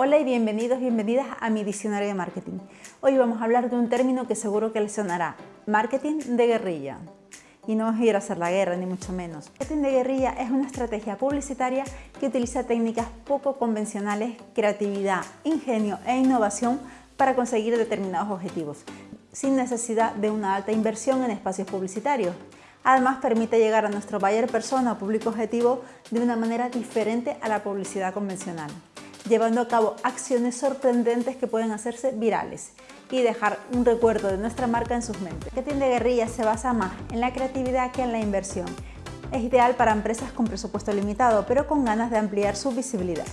Hola y bienvenidos, bienvenidas a mi diccionario de marketing. Hoy vamos a hablar de un término que seguro que les sonará, marketing de guerrilla. Y no es ir a hacer la guerra, ni mucho menos. Marketing de guerrilla es una estrategia publicitaria que utiliza técnicas poco convencionales, creatividad, ingenio e innovación para conseguir determinados objetivos, sin necesidad de una alta inversión en espacios publicitarios. Además, permite llegar a nuestro buyer persona o público objetivo de una manera diferente a la publicidad convencional llevando a cabo acciones sorprendentes que pueden hacerse virales y dejar un recuerdo de nuestra marca en sus mentes. El marketing de guerrilla se basa más en la creatividad que en la inversión. Es ideal para empresas con presupuesto limitado, pero con ganas de ampliar su visibilidad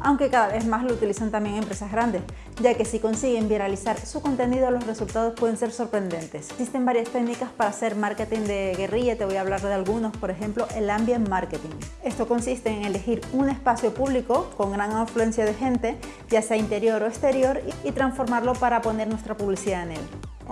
aunque cada vez más lo utilizan también empresas grandes, ya que si consiguen viralizar su contenido los resultados pueden ser sorprendentes. Existen varias técnicas para hacer marketing de guerrilla, te voy a hablar de algunos, por ejemplo el ambient marketing. Esto consiste en elegir un espacio público con gran afluencia de gente, ya sea interior o exterior, y transformarlo para poner nuestra publicidad en él.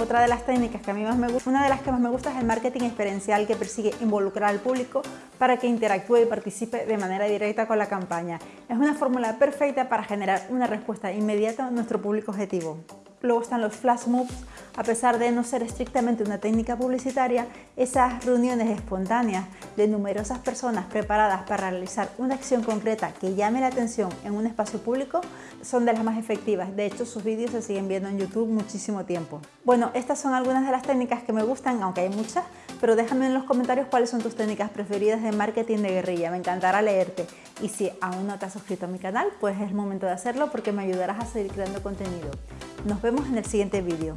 Otra de las técnicas que a mí más me gusta, una de las que más me gusta es el marketing experiencial que persigue involucrar al público para que interactúe y participe de manera directa con la campaña. Es una fórmula perfecta para generar una respuesta inmediata a nuestro público objetivo. Luego están los flash moves, a pesar de no ser estrictamente una técnica publicitaria, esas reuniones espontáneas de numerosas personas preparadas para realizar una acción concreta que llame la atención en un espacio público son de las más efectivas. De hecho, sus vídeos se siguen viendo en YouTube muchísimo tiempo. Bueno, estas son algunas de las técnicas que me gustan, aunque hay muchas, pero déjame en los comentarios cuáles son tus técnicas preferidas de marketing de guerrilla. Me encantará leerte. Y si aún no te has suscrito a mi canal, pues es el momento de hacerlo porque me ayudarás a seguir creando contenido. Nos vemos en el siguiente vídeo.